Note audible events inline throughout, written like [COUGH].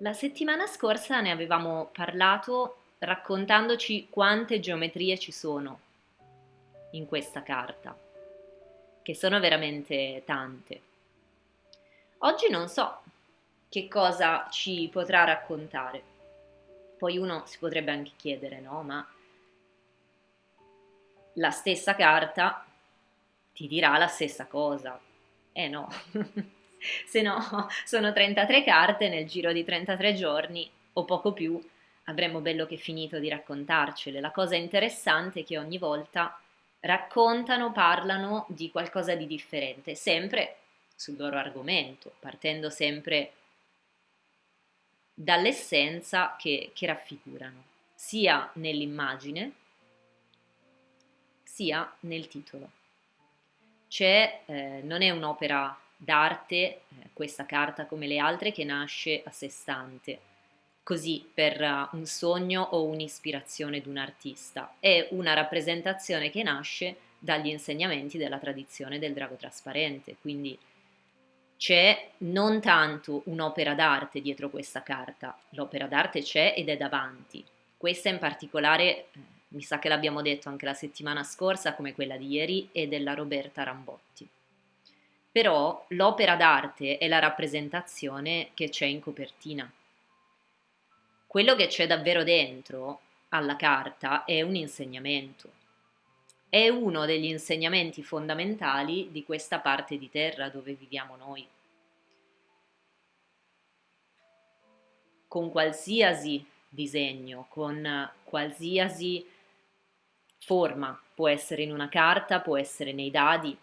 La settimana scorsa ne avevamo parlato raccontandoci quante geometrie ci sono in questa carta, che sono veramente tante. Oggi non so che cosa ci potrà raccontare. Poi uno si potrebbe anche chiedere, no? Ma la stessa carta ti dirà la stessa cosa. Eh no. [LAUGHS] [LAUGHS] se no sono 33 carte nel giro di 33 giorni o poco più avremmo bello che finito di raccontarcele. La cosa interessante è che ogni volta raccontano, parlano di qualcosa di differente, sempre sul loro argomento, partendo sempre dall'essenza che, che raffigurano, sia nell'immagine sia nel titolo. C'è, eh, non è un'opera d'arte, eh, questa carta come le altre, che nasce a sé stante, così per uh, un sogno o un'ispirazione di un artista. È una rappresentazione che nasce dagli insegnamenti della tradizione del drago trasparente, quindi c'è non tanto un'opera d'arte dietro questa carta, l'opera d'arte c'è ed è davanti. Questa in particolare, eh, mi sa che l'abbiamo detto anche la settimana scorsa, come quella di ieri, è della Roberta Rambotti però l'opera d'arte è la rappresentazione che c'è in copertina. Quello che c'è davvero dentro alla carta è un insegnamento. È uno degli insegnamenti fondamentali di questa parte di terra dove viviamo noi. Con qualsiasi disegno, con qualsiasi forma, può essere in una carta, può essere nei dadi,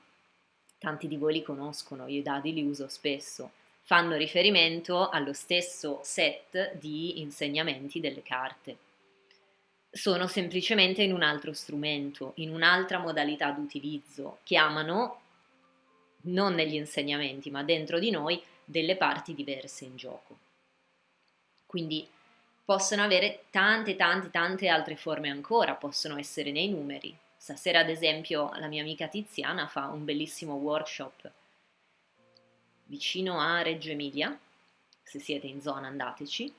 tanti di voi li conoscono, io i dadi li uso spesso, fanno riferimento allo stesso set di insegnamenti delle carte. Sono semplicemente in un altro strumento, in un'altra modalità d'utilizzo, chiamano, non negli insegnamenti, ma dentro di noi, delle parti diverse in gioco. Quindi possono avere tante, tante, tante altre forme ancora, possono essere nei numeri, Stasera, ad esempio, la mia amica Tiziana fa un bellissimo workshop vicino a Reggio Emilia, se siete in zona andateci,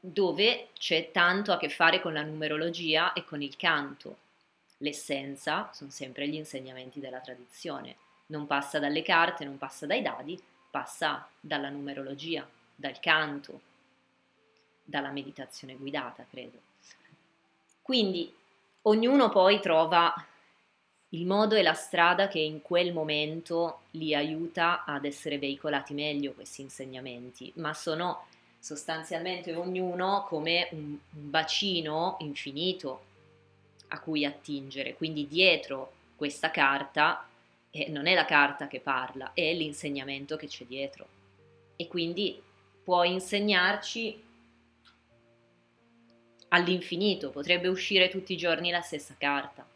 dove c'è tanto a che fare con la numerologia e con il canto. L'essenza sono sempre gli insegnamenti della tradizione. Non passa dalle carte, non passa dai dadi, passa dalla numerologia, dal canto, dalla meditazione guidata, credo. Quindi ognuno poi trova il modo e la strada che in quel momento li aiuta ad essere veicolati meglio questi insegnamenti, ma sono sostanzialmente ognuno come un bacino infinito a cui attingere, quindi dietro questa carta eh, non è la carta che parla, è l'insegnamento che c'è dietro e quindi può insegnarci all'infinito, potrebbe uscire tutti i giorni la stessa carta.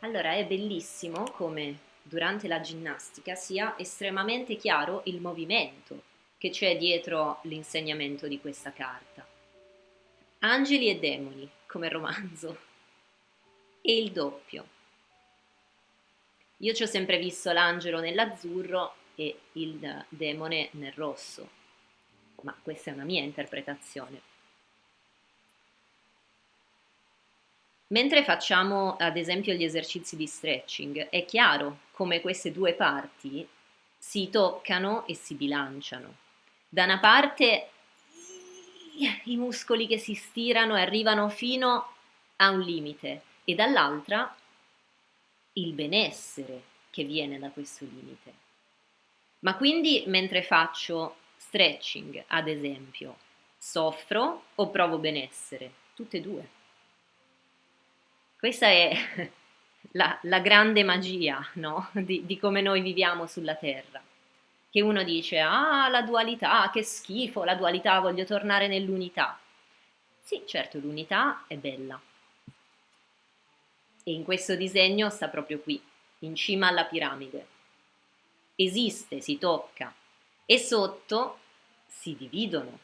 Allora è bellissimo come durante la ginnastica sia estremamente chiaro il movimento che c'è dietro l'insegnamento di questa carta. Angeli e demoni, come romanzo, e il doppio. Io ci ho sempre visto l'angelo nell'azzurro e il demone nel rosso, ma questa è una mia interpretazione. Mentre facciamo ad esempio gli esercizi di stretching, è chiaro come queste due parti si toccano e si bilanciano. Da una parte i muscoli che si stirano e arrivano fino a un limite e dall'altra il benessere che viene da questo limite. Ma quindi mentre faccio stretching, ad esempio, soffro o provo benessere? Tutte e due. Questa è [LAUGHS] la, la grande magia no? di, di come noi viviamo sulla Terra. Che uno dice, ah, la dualità, che schifo, la dualità, voglio tornare nell'unità. Sì, certo, l'unità è bella. E in questo disegno sta proprio qui, in cima alla piramide. Esiste, si tocca. E sotto si dividono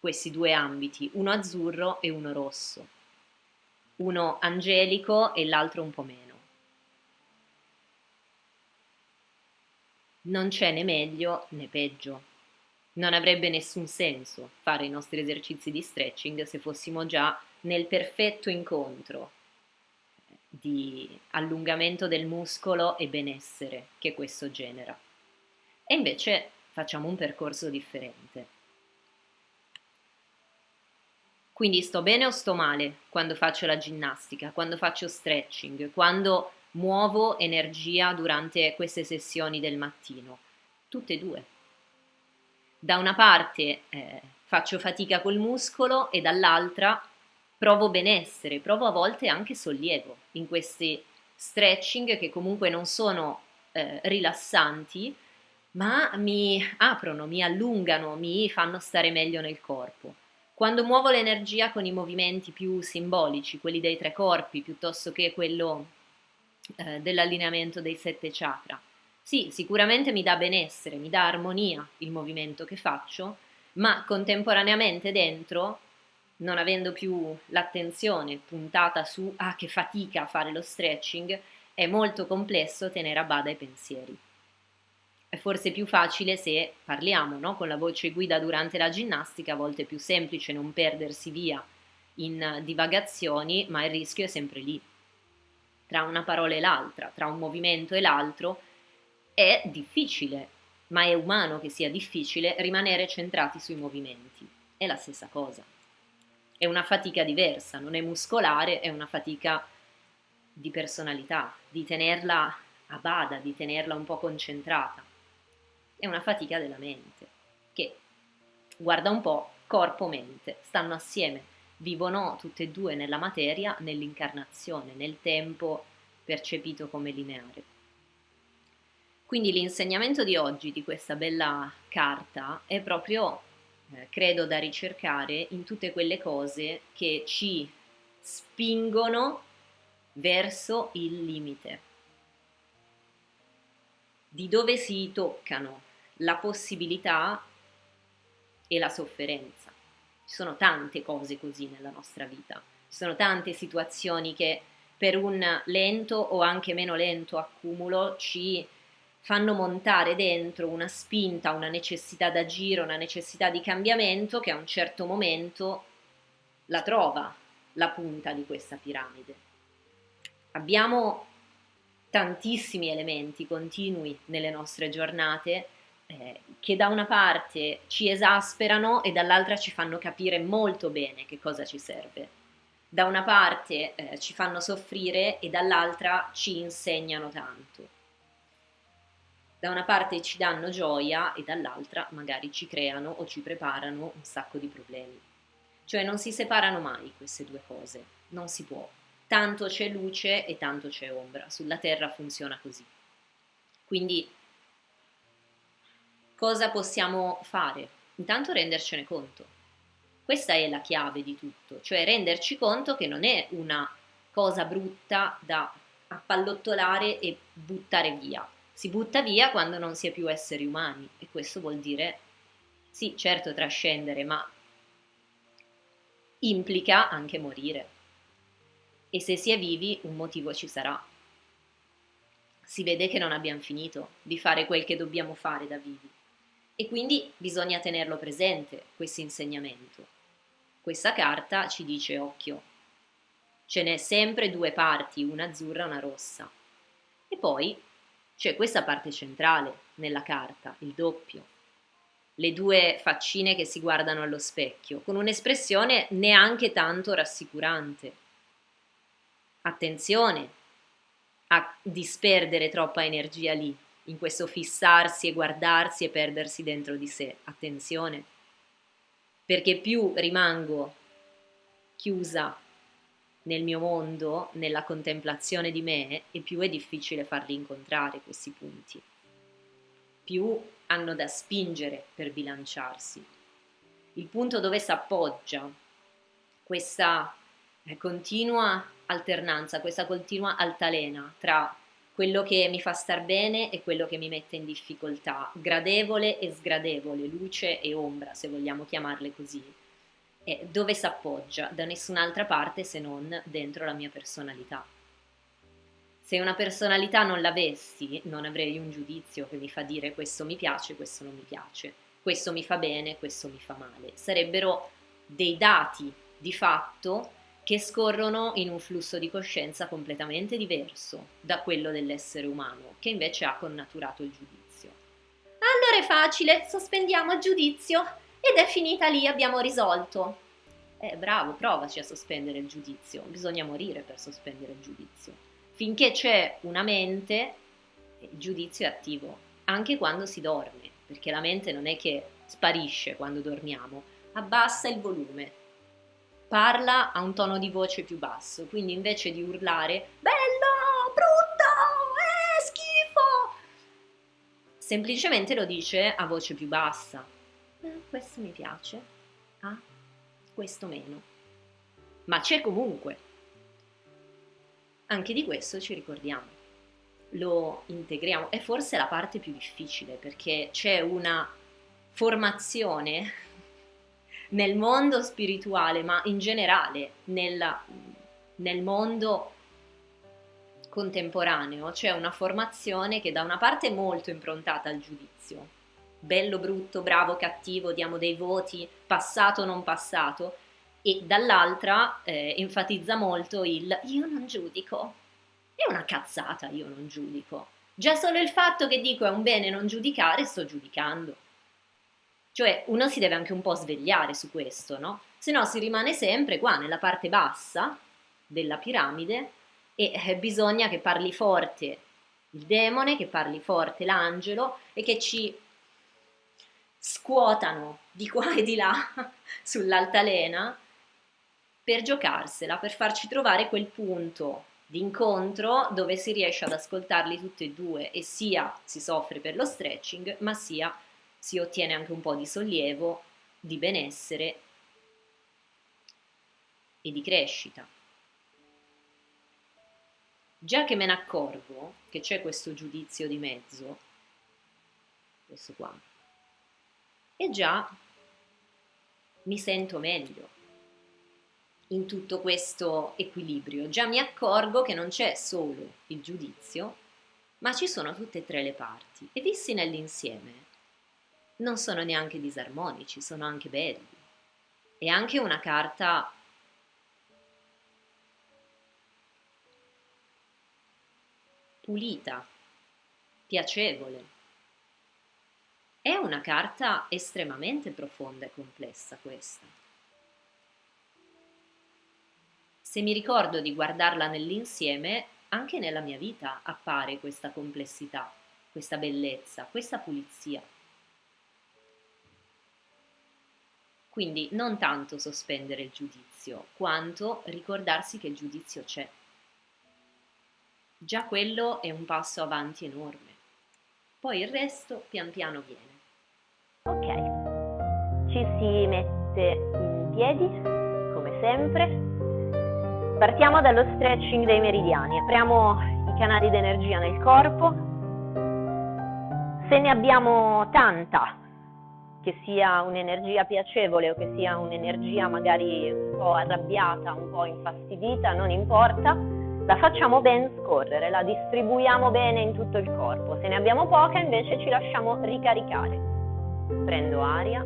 questi due ambiti, uno azzurro e uno rosso uno angelico e l'altro un po' meno. Non c'è né meglio né peggio, non avrebbe nessun senso fare i nostri esercizi di stretching se fossimo già nel perfetto incontro di allungamento del muscolo e benessere che questo genera. E invece facciamo un percorso differente. Quindi sto bene o sto male quando faccio la ginnastica, quando faccio stretching, quando muovo energia durante queste sessioni del mattino? Tutte e due. Da una parte eh, faccio fatica col muscolo e dall'altra provo benessere, provo a volte anche sollievo in questi stretching che comunque non sono eh, rilassanti, ma mi aprono, mi allungano, mi fanno stare meglio nel corpo. Quando muovo l'energia con i movimenti più simbolici, quelli dei tre corpi, piuttosto che quello eh, dell'allineamento dei sette chakra, sì, sicuramente mi dà benessere, mi dà armonia il movimento che faccio, ma contemporaneamente dentro, non avendo più l'attenzione puntata su ah che fatica a fare lo stretching, è molto complesso tenere a bada i pensieri è forse più facile se parliamo no? con la voce guida durante la ginnastica, a volte è più semplice non perdersi via in divagazioni, ma il rischio è sempre lì. Tra una parola e l'altra, tra un movimento e l'altro, è difficile, ma è umano che sia difficile rimanere centrati sui movimenti. È la stessa cosa. È una fatica diversa, non è muscolare, è una fatica di personalità, di tenerla a bada, di tenerla un po' concentrata è una fatica della mente, che guarda un po' corpo-mente, stanno assieme, vivono tutte e due nella materia, nell'incarnazione, nel tempo percepito come lineare. Quindi l'insegnamento di oggi di questa bella carta è proprio, eh, credo, da ricercare in tutte quelle cose che ci spingono verso il limite, di dove si toccano la possibilità e la sofferenza. Ci sono tante cose così nella nostra vita, ci sono tante situazioni che per un lento o anche meno lento accumulo ci fanno montare dentro una spinta, una necessità d'agire, una necessità di cambiamento che a un certo momento la trova la punta di questa piramide. Abbiamo tantissimi elementi continui nelle nostre giornate eh, che da una parte ci esasperano e dall'altra ci fanno capire molto bene che cosa ci serve. Da una parte eh, ci fanno soffrire e dall'altra ci insegnano tanto. Da una parte ci danno gioia e dall'altra magari ci creano o ci preparano un sacco di problemi. Cioè non si separano mai queste due cose, non si può. Tanto c'è luce e tanto c'è ombra, sulla Terra funziona così. Quindi cosa possiamo fare? Intanto rendercene conto. Questa è la chiave di tutto, cioè renderci conto che non è una cosa brutta da appallottolare e buttare via. Si butta via quando non si è più esseri umani e questo vuol dire, sì, certo trascendere, ma implica anche morire. E se si è vivi un motivo ci sarà. Si vede che non abbiamo finito di fare quel che dobbiamo fare da vivi. E quindi bisogna tenerlo presente questo insegnamento. Questa carta ci dice occhio, ce n'è sempre due parti, una azzurra e una rossa. E poi c'è questa parte centrale nella carta, il doppio. Le due faccine che si guardano allo specchio, con un'espressione neanche tanto rassicurante. Attenzione a disperdere troppa energia lì, in questo fissarsi e guardarsi e perdersi dentro di sé. Attenzione, perché più rimango chiusa nel mio mondo, nella contemplazione di me, e più è difficile farli incontrare questi punti. Più hanno da spingere per bilanciarsi. Il punto dove si appoggia questa eh, continua alternanza, questa continua altalena tra quello che mi fa star bene e quello che mi mette in difficoltà, gradevole e sgradevole, luce e ombra, se vogliamo chiamarle così. E dove si appoggia? Da nessun'altra parte se non dentro la mia personalità. Se una personalità non l'avessi, non avrei un giudizio che mi fa dire questo mi piace, questo non mi piace. questo mi fa bene, questo mi fa male. Sarebbero dei dati di fatto che scorrono in un flusso di coscienza completamente diverso da quello dell'essere umano, che invece ha connaturato il giudizio. Allora è facile, sospendiamo il giudizio ed è finita lì, abbiamo risolto. Eh, bravo, provaci a sospendere il giudizio, bisogna morire per sospendere il giudizio. Finché c'è una mente, il giudizio è attivo, anche quando si dorme, perché la mente non è che sparisce quando dormiamo, abbassa il volume, parla a un tono di voce più basso, quindi invece di urlare bello, brutto, eh, schifo, semplicemente lo dice a voce più bassa. Eh, questo mi piace, ah, questo meno. Ma c'è comunque. Anche di questo ci ricordiamo. Lo integriamo. È forse la parte più difficile perché c'è una formazione nel mondo spirituale, ma in generale nel, nel mondo contemporaneo c'è una formazione che da una parte è molto improntata al giudizio, bello, brutto, bravo, cattivo, diamo dei voti, passato, non passato, e dall'altra eh, enfatizza molto il io non giudico. È una cazzata, io non giudico. Già solo il fatto che dico è un bene non giudicare, sto giudicando. Cioè uno si deve anche un po' svegliare su questo, no? Se no si rimane sempre qua nella parte bassa della piramide e eh, bisogna che parli forte il demone, che parli forte l'angelo e che ci scuotano di qua e di là [LAUGHS] sull'altalena per giocarsela, per farci trovare quel punto di incontro dove si riesce ad ascoltarli tutti e due e sia si soffre per lo stretching, ma sia si ottiene anche un po' di sollievo, di benessere e di crescita. Già che me ne accorgo che c'è questo giudizio di mezzo, questo qua, e già mi sento meglio in tutto questo equilibrio. Già mi accorgo che non c'è solo il giudizio, ma ci sono tutte e tre le parti e vissi nell'insieme non sono neanche disarmonici, sono anche belli. È anche una carta pulita, piacevole. È una carta estremamente profonda e complessa questa. Se mi ricordo di guardarla nell'insieme, anche nella mia vita appare questa complessità, questa bellezza, questa pulizia. Quindi non tanto sospendere il giudizio, quanto ricordarsi che il giudizio c'è. Già quello è un passo avanti enorme. Poi il resto pian piano viene. Ok, ci si mette in piedi, come sempre. Partiamo dallo stretching dei meridiani. Apriamo i canali d'energia nel corpo. Se ne abbiamo tanta, che sia un'energia piacevole o che sia un'energia magari un po' arrabbiata, un po' infastidita, non importa, la facciamo ben scorrere, la distribuiamo bene in tutto il corpo. Se ne abbiamo poca invece ci lasciamo ricaricare. Prendo aria.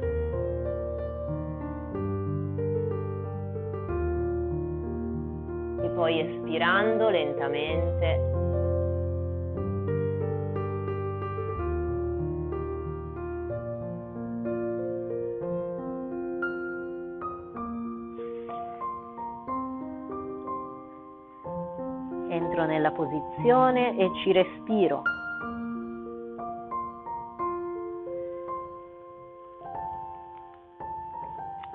E poi espirando lentamente nella posizione e ci respiro.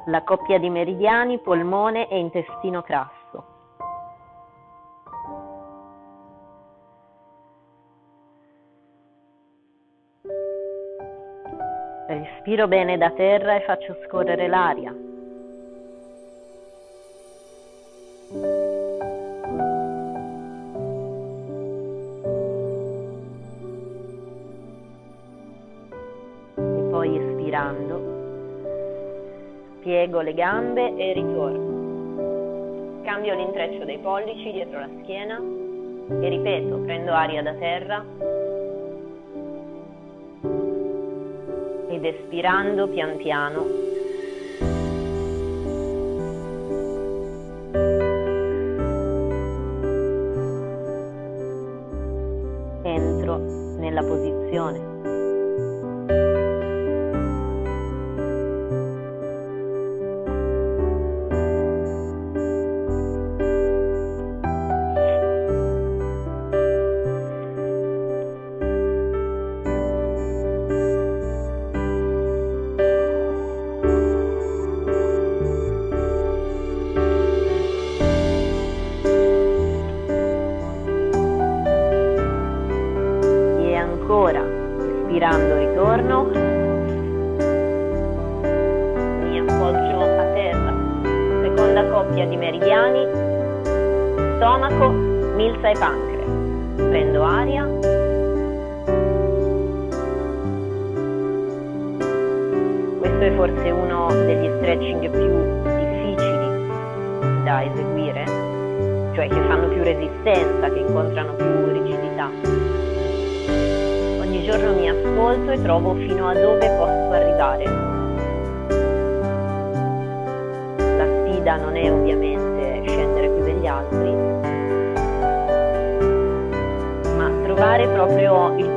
La coppia di meridiani, polmone e intestino crasso. Respiro bene da terra e faccio scorrere l'aria. Gambe e ritorno. Cambio l'intreccio dei pollici dietro la schiena e ripeto, prendo aria da terra ed espirando pian piano è forse uno degli stretching più difficili da eseguire, cioè che fanno più resistenza, che incontrano più rigidità. Ogni giorno mi ascolto e trovo fino a dove posso arrivare. La sfida non è ovviamente scendere più degli altri, ma trovare proprio il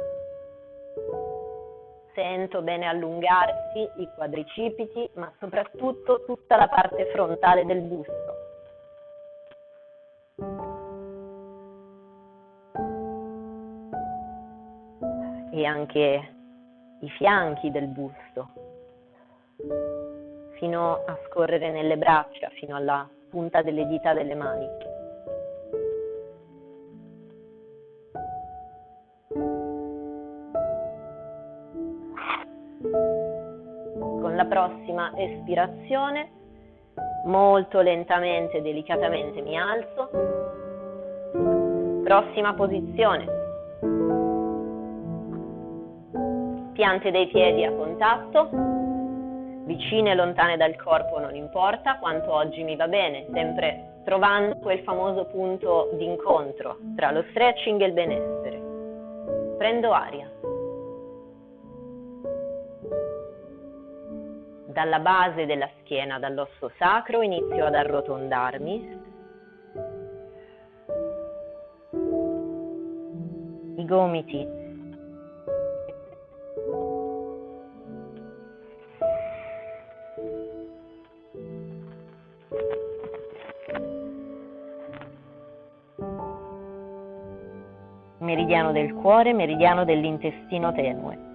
Sento bene allungarsi i quadricipiti, ma soprattutto tutta la parte frontale del busto. E anche i fianchi del busto, fino a scorrere nelle braccia, fino alla punta delle dita delle mani. Espirazione, molto lentamente delicatamente mi alzo. Prossima posizione. Piante dei piedi a contatto, vicine e lontane dal corpo non importa, quanto oggi mi va bene, sempre trovando quel famoso punto d'incontro tra lo stretching e il benessere. Prendo aria. Dalla base della schiena, dall'osso sacro, inizio ad arrotondarmi. I gomiti meridiano del cuore, meridiano dell'intestino tenue.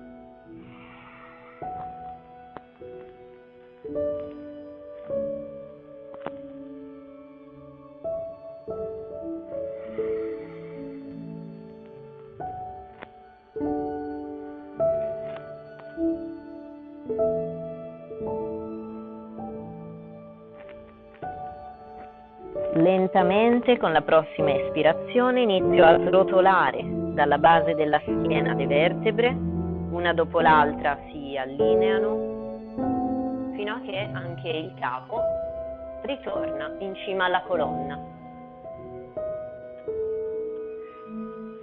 Lentamente con la prossima espirazione inizio a srotolare dalla base della schiena le vertebre, una dopo l'altra si allineano fino a che anche il capo ritorna in cima alla colonna.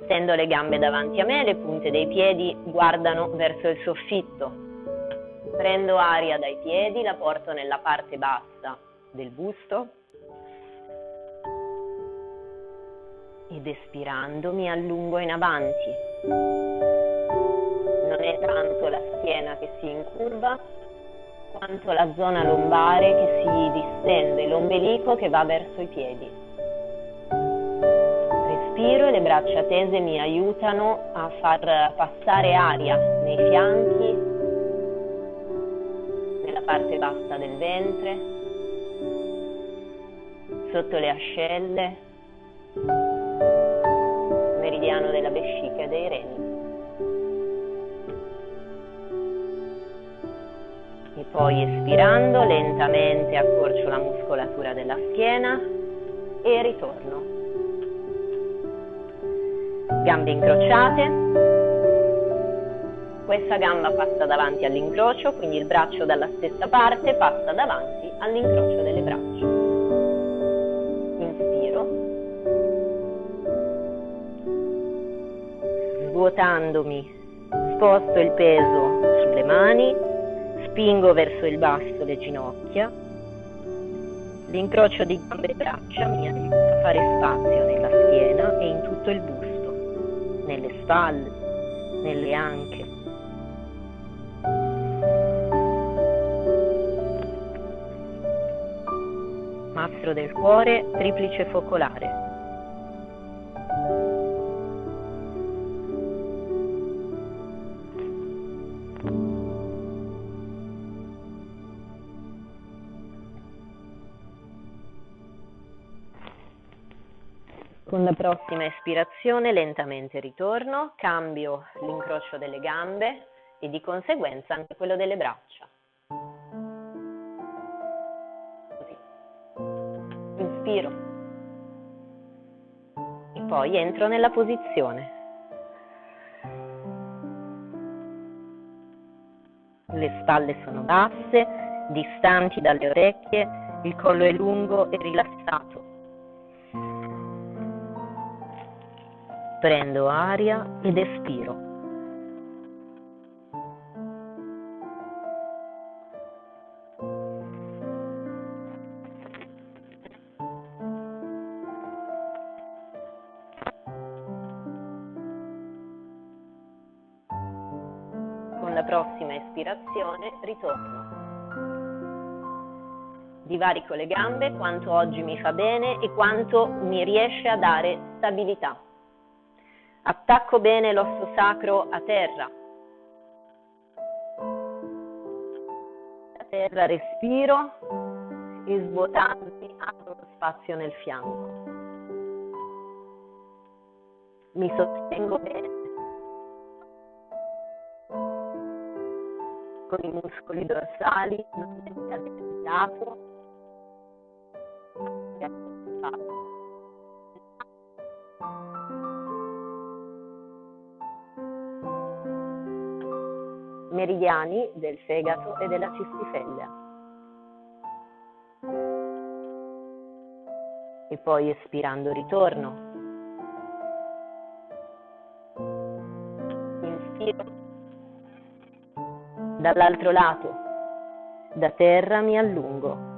Stendo le gambe davanti a me, le punte dei piedi guardano verso il soffitto. Prendo aria dai piedi, la porto nella parte bassa del busto ed espirando mi allungo in avanti. Non è tanto la schiena che si incurva, quanto la zona lombare che si distende, l'ombelico che va verso i piedi. Respiro e le braccia tese mi aiutano a far passare aria nei fianchi, nella parte bassa del ventre, sotto le ascelle meridiano della vescica e dei reni. E Poi espirando lentamente accorcio la muscolatura della schiena e ritorno. Gambe incrociate. Questa gamba passa davanti all'incrocio, quindi il braccio dalla stessa parte passa davanti all'incrocio Svuotandomi, sposto il peso sulle mani, spingo verso il basso le ginocchia. L'incrocio di gambe e braccia mi aiuta a fare spazio nella schiena e in tutto il busto, nelle spalle, nelle anche. Mastro del cuore, triplice focolare. Con la prossima espirazione lentamente ritorno, cambio l'incrocio delle gambe e di conseguenza anche quello delle braccia. Così. Inspiro. E poi entro nella posizione. Le spalle sono basse, distanti dalle orecchie, il collo è lungo e rilassato. Prendo aria ed espiro. Con la prossima espirazione ritorno. Divarico le gambe quanto oggi mi fa bene e quanto mi riesce a dare stabilità. Attacco bene l'osso sacro a terra. A terra respiro e svuotandomi apro lo spazio nel fianco. Mi sostengo bene con i muscoli dorsali, non mi lato. Meridiani del fegato e della cistifellea. E poi espirando ritorno. Inspiro. Dall'altro lato, da terra mi allungo.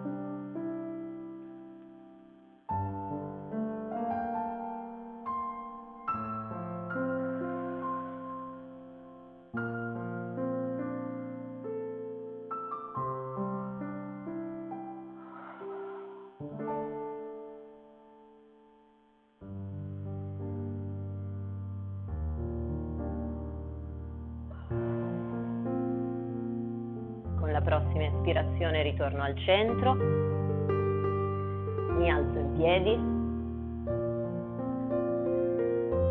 Ritorno al centro, mi alzo in piedi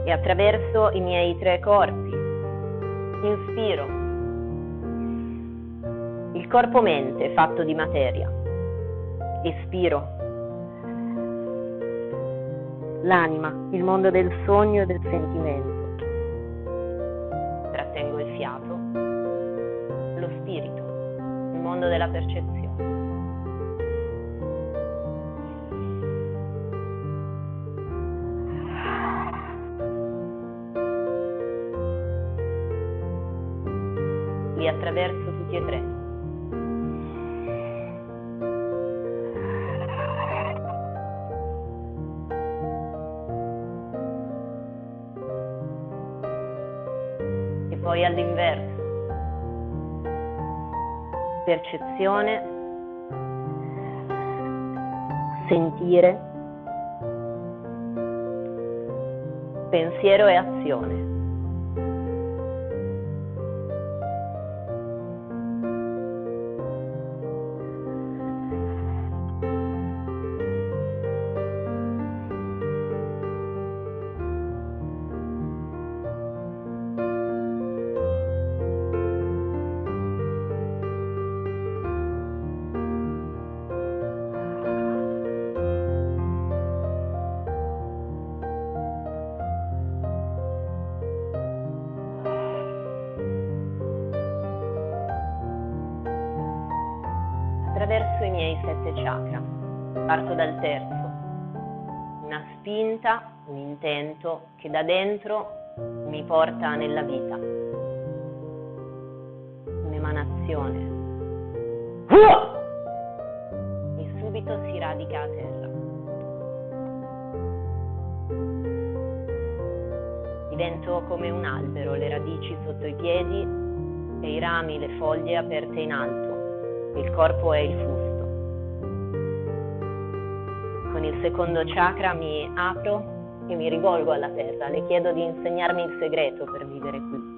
e attraverso i miei tre corpi inspiro. Il corpo-mente fatto di materia, espiro l'anima, il mondo del sogno e del sentimento, trattengo il fiato, lo spirito mondo della percezione. Li attraverso tutti e tre. Percezione, sentire, pensiero e azione. Sette chakra. Parto dal terzo. Una spinta, un intento che da dentro mi porta nella vita. Un'emanazione. E subito si radica a terra. Divento come un albero, le radici sotto i piedi e i rami, le foglie aperte in alto. Il corpo è il fusto. Secondo chakra mi apro e mi rivolgo alla terra. Le chiedo di insegnarmi il segreto per vivere qui.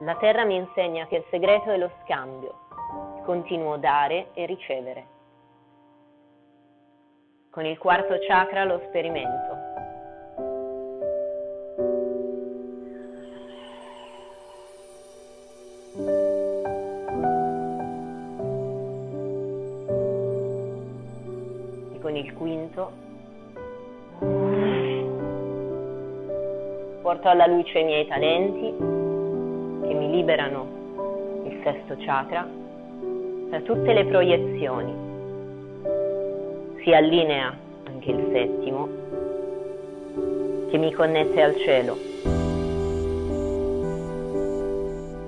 La terra mi insegna che il segreto è lo scambio, continuo dare e ricevere. Con il quarto chakra lo sperimento. E con il quinto porto alla luce i miei talenti che mi liberano il sesto chakra da tutte le proiezioni. Si allinea anche il settimo che mi connette al cielo.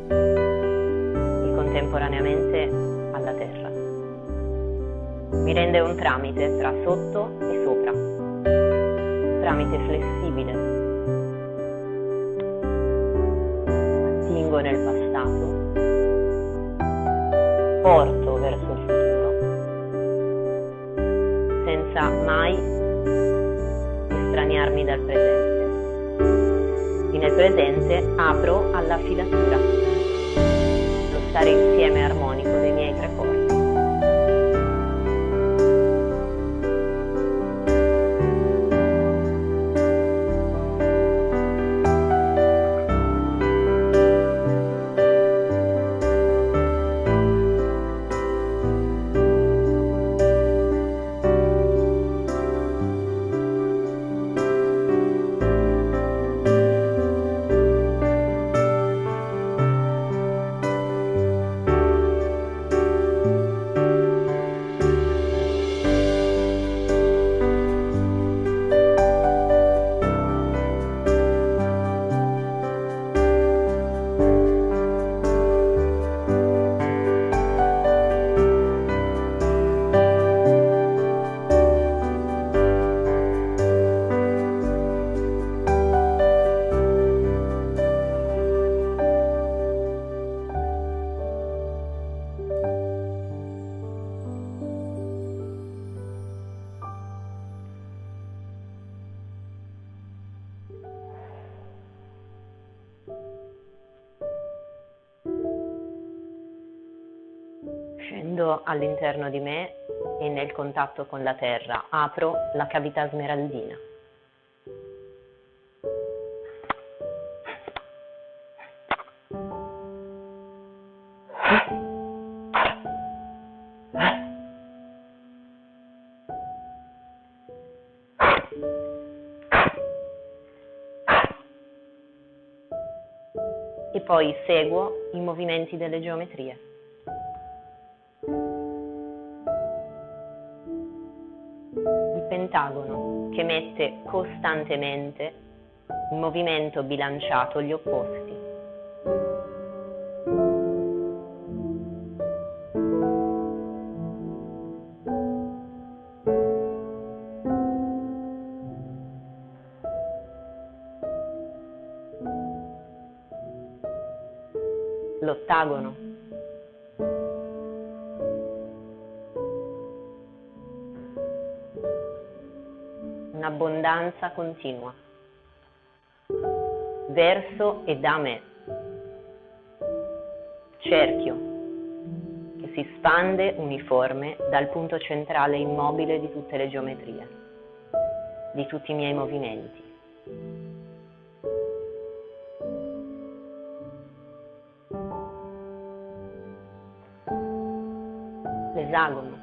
E contemporaneamente alla terra. Mi rende un tramite tra sotto e sopra, tramite flessibile spingo nel passato, porto verso senza mai estraniarmi dal presente. E nel presente apro alla filatura, lo stare insieme armonico dei miei tre corpi. All'interno di me e nel contatto con la terra apro la cavità smeraldina. Poi seguo i movimenti delle geometrie. Costantemente in movimento bilanciato gli opposti. Continua, verso e da me, cerchio che si spande uniforme dal punto centrale immobile di tutte le geometrie, di tutti i miei movimenti. L'esagono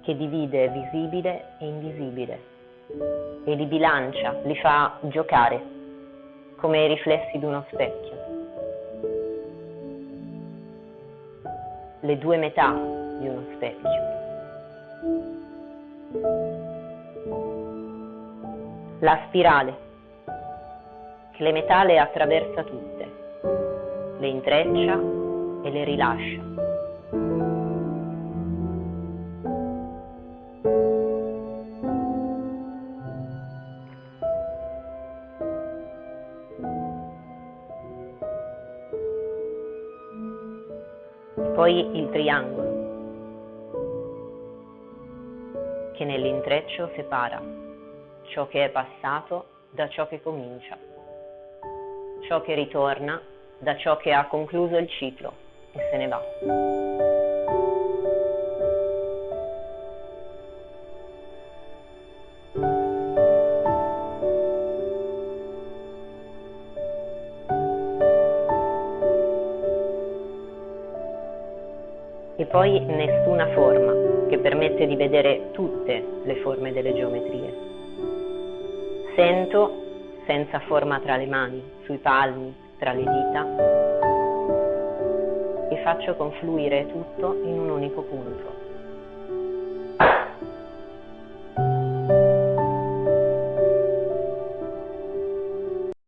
che divide visibile e invisibile e li bilancia, li fa giocare come i riflessi di uno specchio. Le due metà di uno specchio. La spirale che le metà le attraversa tutte, le intreccia e le rilascia. Poi il triangolo, che nell'intreccio separa ciò che è passato da ciò che comincia ciò che ritorna da ciò che ha concluso il ciclo e se ne va. Senza forma tra le mani, sui palmi, tra le dita e faccio confluire tutto in un unico punto.